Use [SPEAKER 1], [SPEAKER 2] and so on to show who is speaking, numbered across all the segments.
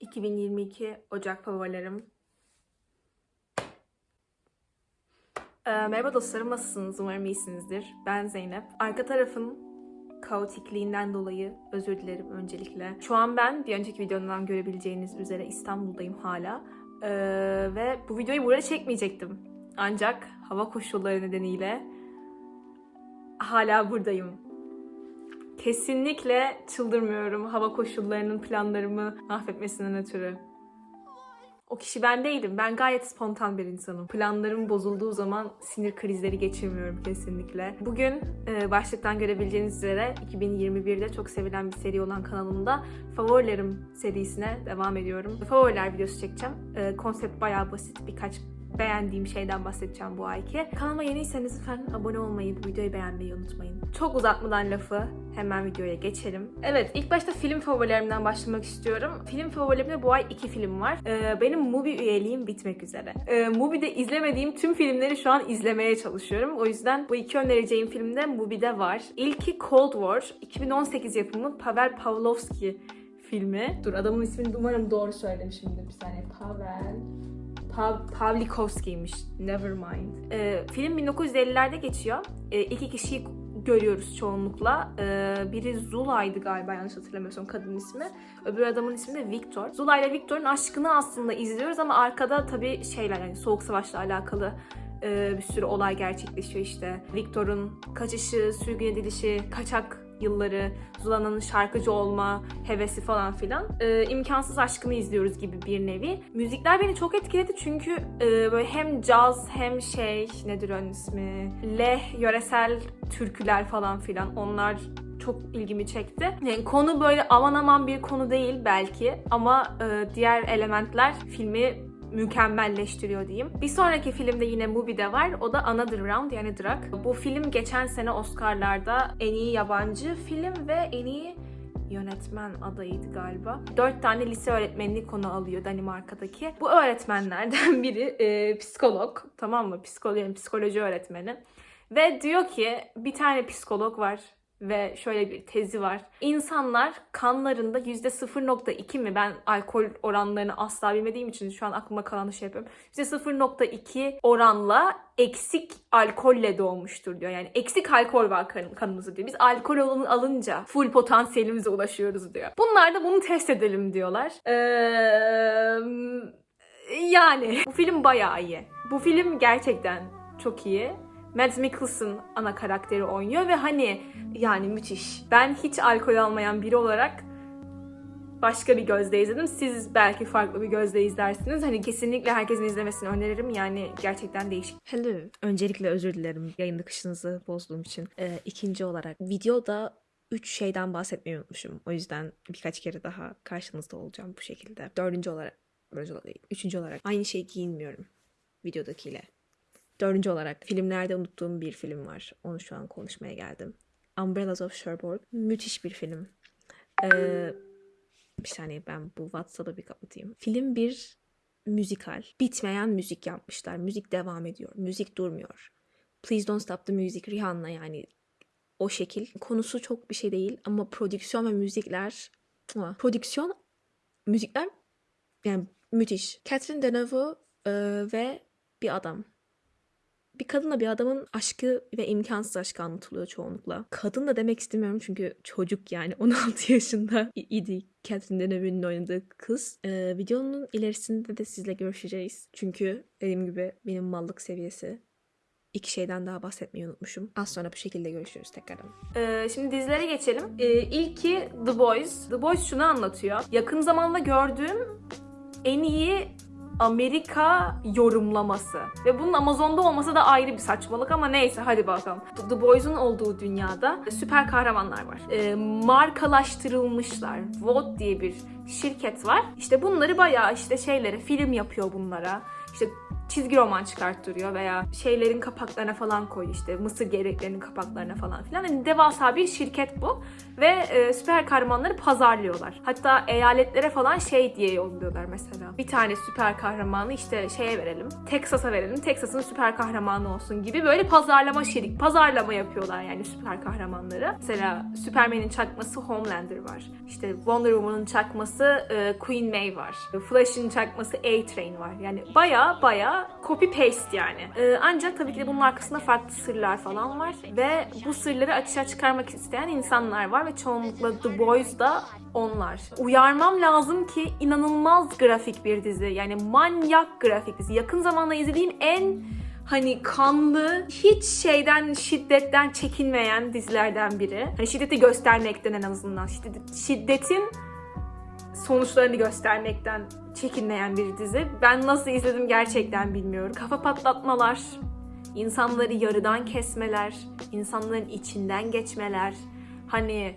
[SPEAKER 1] 2022 Ocak favorilerim. Ee, merhaba dostlarım, nasılsınız? Umarım iyisinizdir. Ben Zeynep. Arka tarafın kaotikliğinden dolayı özür dilerim öncelikle. Şu an ben bir önceki videomdan görebileceğiniz üzere İstanbul'dayım hala. Ee, ve bu videoyu buraya çekmeyecektim. Ancak hava koşulları nedeniyle hala buradayım. Kesinlikle çıldırmıyorum hava koşullarının planlarımı mahvetmesinden ötürü. O kişi ben değilim. Ben gayet spontan bir insanım. Planlarım bozulduğu zaman sinir krizleri geçirmiyorum kesinlikle. Bugün e, başlıktan görebileceğiniz üzere 2021'de çok sevilen bir seri olan kanalımda Favorilerim serisine devam ediyorum. Favoriler videosu çekeceğim. E, konsept bayağı basit. Birkaç beğendiğim şeyden bahsedeceğim bu ayki. Kanalıma yeniyseniz lütfen abone olmayı, bu videoyu beğenmeyi unutmayın. Çok uzatmadan lafı hemen videoya geçelim. Evet, ilk başta film favorilerimden başlamak istiyorum. Film favorilerimde bu ay iki film var. Ee, benim Mubi üyeliğim bitmek üzere. Ee, Mubi'de izlemediğim tüm filmleri şu an izlemeye çalışıyorum. O yüzden bu iki önereceğim film de Mubi'de var. İlki Cold War, 2018 yapımı Pavel Pavlovski filmi. Dur adamın ismini umarım doğru söylemişimdir bir saniye. Pavel Pav Pavlikovski'ymiş. Never mind. Ee, film 1950'lerde geçiyor. Ee, iki kişiyi görüyoruz çoğunlukla. Ee, biri Zula'ydı galiba yanlış hatırlamıyorsam kadın ismi. Öbür adamın ismi de Victor. Zula ile Victor'un aşkını aslında izliyoruz ama arkada tabii şeyler yani Soğuk Savaş'la alakalı e, bir sürü olay gerçekleşiyor işte. Victor'un kaçışı, sürgün edilişi, kaçak yılları, Zula'nın şarkıcı olma hevesi falan filan. Ee, imkansız aşkını izliyoruz gibi bir nevi. Müzikler beni çok etkiledi çünkü e, böyle hem caz hem şey nedir onun ismi? Leh yöresel türküler falan filan onlar çok ilgimi çekti. Yani konu böyle aman aman bir konu değil belki ama e, diğer elementler filmi mükemmelleştiriyor diyeyim. Bir sonraki filmde yine Mubi'de var. O da Another Round yani Drak. Bu film geçen sene Oscar'larda en iyi yabancı film ve en iyi yönetmen adayıydı galiba. Dört tane lise öğretmenini konu alıyor Danimarka'daki. Bu öğretmenlerden biri e, psikolog. Tamam mı? Psikoloji, psikoloji öğretmeni. Ve diyor ki bir tane psikolog var ve şöyle bir tezi var. İnsanlar kanlarında %0.2 mi? Ben alkol oranlarını asla bilmediğim için şu an aklıma kalan şey yapıyorum. %0.2 oranla eksik alkolle doğmuştur diyor. Yani eksik alkol var kan kanımızda diyor. Biz alkol alınca full potansiyelimize ulaşıyoruz diyor. Bunlar da bunu test edelim diyorlar. Ee, yani bu film bayağı iyi. Bu film gerçekten çok iyi. Mads Mikkelsen ana karakteri oynuyor ve hani yani müthiş. Ben hiç alkol almayan biri olarak başka bir gözle izledim. Siz belki farklı bir gözle izlersiniz. Hani kesinlikle herkesin izlemesini öneririm. Yani gerçekten değişik.
[SPEAKER 2] Hello. Öncelikle özür dilerim yayın akışınızı bozduğum için. Ee, ikinci olarak videoda üç şeyden bahsetmeyi unutmuşum. O yüzden birkaç kere daha karşınızda olacağım bu şekilde. Dördüncü olarak, üçüncü olarak aynı şeyi giyinmiyorum videodakiyle. Dördüncü olarak filmlerde unuttuğum bir film var. Onu şu an konuşmaya geldim. Umbrellas of Cherbourg. Müthiş bir film. Ee, bir saniye ben bu WhatsApp'ı bir kapatayım. Film bir müzikal. Bitmeyen müzik yapmışlar. Müzik devam ediyor. Müzik durmuyor. Please Don't Stop the Music Rihanna yani o şekil. Konusu çok bir şey değil ama prodüksiyon ve müzikler prodüksiyon müzikler yani müthiş. Catherine Deneuve e, ve bir adam bir kadınla bir adamın aşkı ve imkansız aşkı anlatılıyor çoğunlukla. Kadın da demek istemiyorum çünkü çocuk yani 16 yaşında idi Catherine Deneuve'nin oynadığı kız. Ee, videonun ilerisinde de sizle görüşeceğiz. Çünkü dediğim gibi benim mallık seviyesi iki şeyden daha bahsetmeyi unutmuşum. Az sonra bu şekilde görüşürüz tekrardan.
[SPEAKER 1] Ee, şimdi dizilere geçelim. Ee, ilki The Boys. The Boys şunu anlatıyor. Yakın zamanda gördüğüm en iyi Amerika yorumlaması. Ve bunun Amazon'da olması da ayrı bir saçmalık ama neyse hadi bakalım. The Boys'un olduğu dünyada süper kahramanlar var. E, markalaştırılmışlar. Vote diye bir şirket var. İşte bunları bayağı işte şeylere film yapıyor bunlara. Çizgi roman çıkarttırıyor veya şeylerin kapaklarına falan koy işte mısır gevreklerinin kapaklarına falan filan. Yani devasa bir şirket bu ve e, süper kahramanları pazarlıyorlar. Hatta eyaletlere falan şey diye yolluyorlar mesela. Bir tane süper kahramanı işte şeye verelim. Texas'a verelim. Texas'ın süper kahramanı olsun gibi böyle pazarlama şirik, pazarlama yapıyorlar yani süper kahramanları. Mesela Superman'in çakması Homelander var. İşte Wonder Woman'ın çakması e, Queen May var. Flash'ın çakması A-Train var. Yani baya baya copy paste yani. E, ancak tabii ki de bunun arkasında farklı sırlar falan var ve bu sırları açığa çıkarmak isteyen insanlar var ve çoğunlukla The Boys da onlar. Uyarmam lazım ki inanılmaz grafik bir dizi. Yani manyak grafik dizi. Yakın zamanda izlediğim en hani kanlı, hiç şeyden, şiddetten çekinmeyen dizilerden biri. Hani şiddeti göstermekten en azından. Şiddet, şiddetin sonuçlarını göstermekten çekinmeyen bir dizi. Ben nasıl izledim gerçekten bilmiyorum. Kafa patlatmalar, insanları yarıdan kesmeler, insanların içinden geçmeler. Hani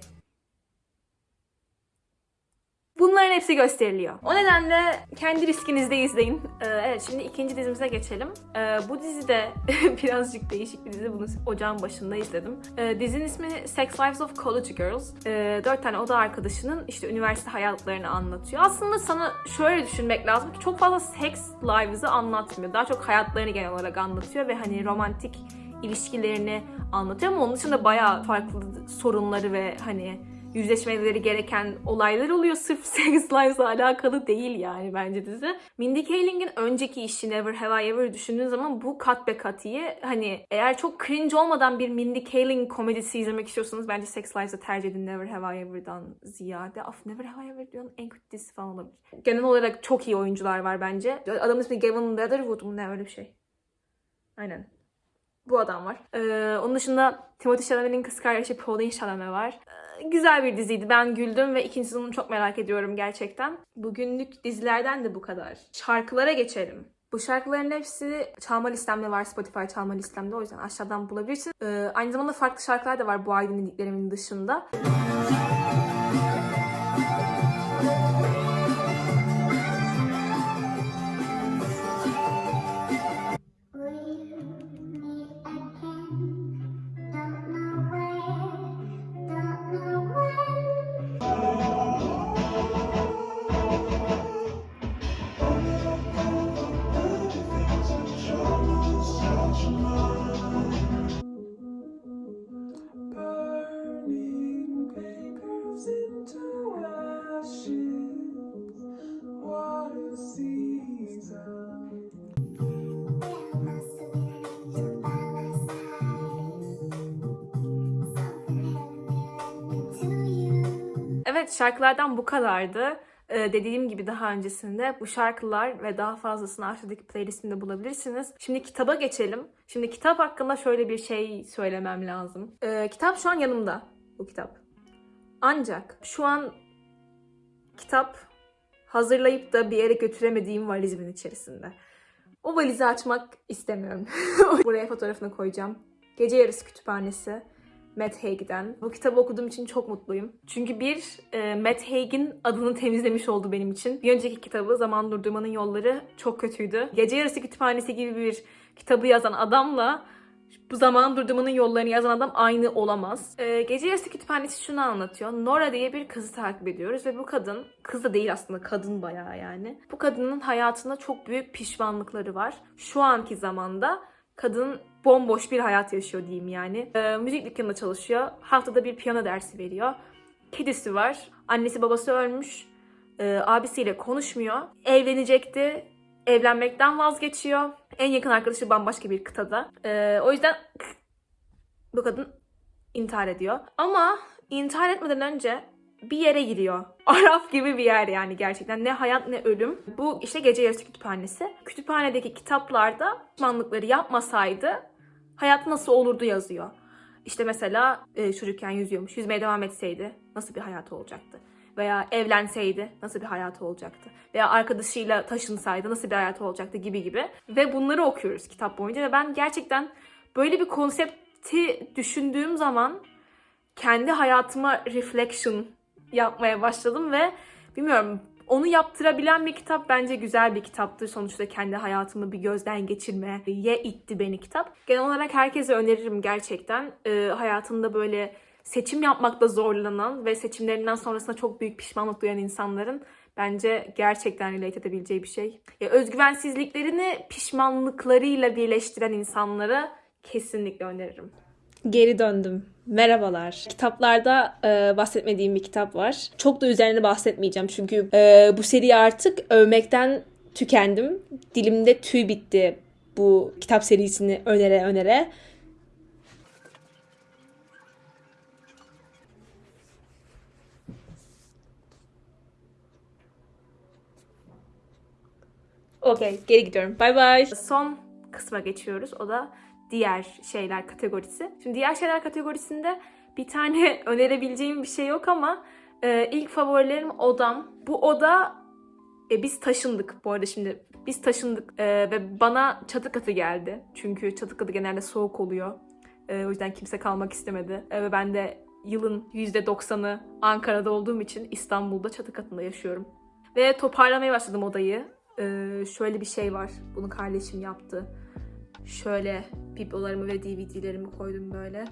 [SPEAKER 1] Bunların hepsi gösteriliyor. O nedenle kendi riskinizde izleyin. Ee, evet şimdi ikinci dizimize geçelim. Ee, bu dizide birazcık değişik bir dizi. Bunu ocağın başında izledim. Ee, dizinin ismi Sex Lives of College Girls. Ee, dört tane oda arkadaşının işte üniversite hayatlarını anlatıyor. Aslında sana şöyle düşünmek lazım ki çok fazla sex lives'ı anlatmıyor. Daha çok hayatlarını genel olarak anlatıyor ve hani romantik ilişkilerini anlatıyor ama onun dışında bayağı farklı sorunları ve hani yüzleşmeleri gereken olaylar oluyor. Sırf Sex Lives'la alakalı değil yani bence dizi. Mindy Kaling'in önceki işi Never Have I Ever düşündüğün zaman bu kat be kat iyi. Hani eğer çok cringe olmadan bir Mindy Kaling komedisi izlemek istiyorsanız bence Sex Lives'ı tercih edin Never Have I Ever'dan ziyade. Of Never Have I Ever diyorsun en kötü dizisi falan olabilir. Genel olarak çok iyi oyuncular var bence. Adamın ismi Gavin Leatherwood mu ne öyle bir şey. Aynen. Bu adam var. Ee, onun dışında Timothy Chalamet'in kız kardeşi Pauline Chalamet var. Ee, güzel bir diziydi. Ben güldüm ve ikinci sezonunu çok merak ediyorum gerçekten. Bugünlük dizilerden de bu kadar. Şarkılara geçelim. Bu şarkıların hepsi çalma listemde var. Spotify çalma listemde. O yüzden aşağıdan bulabilirsin. Ee, aynı zamanda farklı şarkılar da var bu ay dinlediklerimin dışında. Şarkılardan bu kadardı. Ee, dediğim gibi daha öncesinde bu şarkılar ve daha fazlasını aşağıdaki playlistimde bulabilirsiniz. Şimdi kitaba geçelim. Şimdi kitap hakkında şöyle bir şey söylemem lazım. Ee, kitap şu an yanımda. Bu kitap. Ancak şu an kitap hazırlayıp da bir yere götüremediğim valizimin içerisinde. O valizi açmak istemiyorum. Buraya fotoğrafını koyacağım. Gece Yarısı Kütüphanesi. Matt Haig'den. Bu kitabı okuduğum için çok mutluyum. Çünkü bir, e, Matt Haig'in adını temizlemiş oldu benim için. Bir önceki kitabı Zaman Durdurmanın Yolları çok kötüydü. Gece Yarısı Kütüphanesi gibi bir kitabı yazan adamla bu zaman durdurmanın yollarını yazan adam aynı olamaz. E, Gece Yarısı Kütüphanesi şunu anlatıyor. Nora diye bir kızı takip ediyoruz ve bu kadın, kız da değil aslında kadın bayağı yani. Bu kadının hayatında çok büyük pişmanlıkları var. Şu anki zamanda kadın bomboş bir hayat yaşıyor diyeyim yani. Ee, müzik dükkanında çalışıyor. Haftada bir piyano dersi veriyor. Kedisi var. Annesi babası ölmüş. Ee, abisiyle konuşmuyor. Evlenecekti. Evlenmekten vazgeçiyor. En yakın arkadaşı bambaşka bir kıtada. Ee, o yüzden bu kadın intihar ediyor. Ama intihar etmeden önce bir yere giriyor. Araf gibi bir yer yani gerçekten. Ne hayat ne ölüm. Bu işte gece yarısı kütüphanesi. Kütüphanedeki kitaplarda pişmanlıkları yapmasaydı hayat nasıl olurdu yazıyor. İşte mesela e, çocukken yüzüyormuş. Yüzmeye devam etseydi nasıl bir hayatı olacaktı? Veya evlenseydi nasıl bir hayatı olacaktı? Veya arkadaşıyla taşınsaydı nasıl bir hayatı olacaktı gibi gibi. Ve bunları okuyoruz kitap boyunca ve ben gerçekten böyle bir konsepti düşündüğüm zaman kendi hayatıma reflection yapmaya başladım ve bilmiyorum onu yaptırabilen bir kitap bence güzel bir kitaptır. Sonuçta kendi hayatımı bir gözden geçirmeye itti beni kitap. Genel olarak herkese öneririm gerçekten. Ee, hayatında böyle seçim yapmakta zorlanan ve seçimlerinden sonrasında çok büyük pişmanlık duyan insanların bence gerçekten relate edebileceği bir şey. Ya, özgüvensizliklerini pişmanlıklarıyla birleştiren insanlara kesinlikle öneririm.
[SPEAKER 2] Geri döndüm. Merhabalar. Kitaplarda e, bahsetmediğim bir kitap var. Çok da üzerine bahsetmeyeceğim çünkü e, bu seriyi artık övmekten tükendim. Dilimde tüy bitti bu kitap serisini önere önere. Okey, geri gidiyorum. Bye bye.
[SPEAKER 1] Son kısma geçiyoruz. O da diğer şeyler kategorisi. Şimdi diğer şeyler kategorisinde bir tane önerebileceğim bir şey yok ama e, ilk favorilerim odam. Bu oda e, biz taşındık bu arada şimdi. Biz taşındık e, ve bana çatı katı geldi. Çünkü çatı katı genelde soğuk oluyor. E, o yüzden kimse kalmak istemedi. E, ve ben de yılın %90'ı Ankara'da olduğum için İstanbul'da çatı katında yaşıyorum. Ve toparlamaya başladım odayı. Ee, şöyle bir şey var. Bunu kardeşim yaptı. Şöyle biblolarımı ve DVD'lerimi koydum böyle.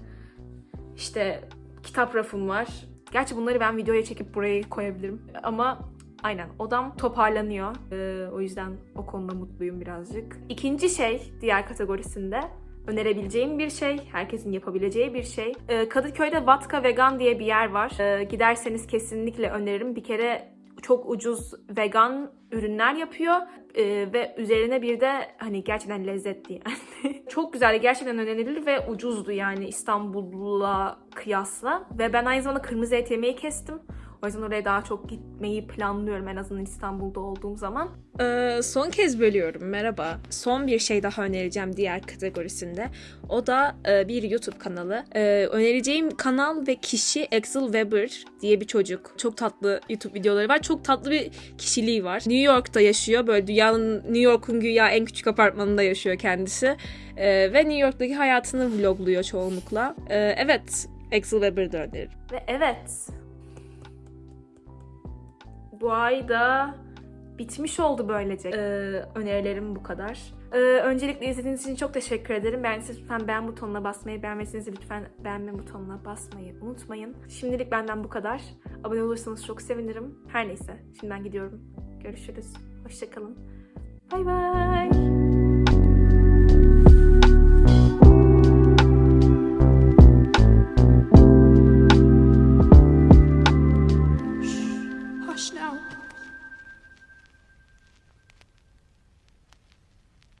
[SPEAKER 1] İşte kitap rafım var. Gerçi bunları ben videoya çekip buraya koyabilirim. Ama aynen odam toparlanıyor. Ee, o yüzden o konuda mutluyum birazcık. İkinci şey diğer kategorisinde önerebileceğim bir şey, herkesin yapabileceği bir şey. Ee, Kadıköy'de Vatka Vegan diye bir yer var. Ee, giderseniz kesinlikle öneririm. Bir kere çok ucuz vegan ürünler yapıyor Ee, ve üzerine bir de hani gerçekten lezzetli yani. çok güzel, gerçekten önerilir ve ucuzdu yani İstanbul'la kıyasla. Ve ben aynı zamanda kırmızı et yemeği kestim. O yüzden oraya daha çok gitmeyi planlıyorum en azından İstanbul'da olduğum zaman.
[SPEAKER 2] Ee, son kez bölüyorum. Merhaba. Son bir şey daha önereceğim diğer kategorisinde. O da e, bir YouTube kanalı. Ee, önereceğim kanal ve kişi Axel Weber diye bir çocuk. Çok tatlı YouTube videoları var. Çok tatlı bir kişiliği var. New York'ta yaşıyor. Böyle dünyanın New York'un güya en küçük apartmanında yaşıyor kendisi. Ee, ve New York'taki hayatını vlogluyor çoğunlukla. Ee, evet. Axel Weber'ı öneririm.
[SPEAKER 1] Ve evet. Bu ay da bitmiş oldu böylece. Ee, önerilerim bu kadar. Ee, öncelikle izlediğiniz için çok teşekkür ederim. Beğendiyseniz lütfen beğen butonuna basmayı, beğenmediyseniz de lütfen beğenme butonuna basmayı unutmayın. Şimdilik benden bu kadar. Abone olursanız çok sevinirim. Her neyse, şimdiden gidiyorum. Görüşürüz. Hoşçakalın. Bay bay.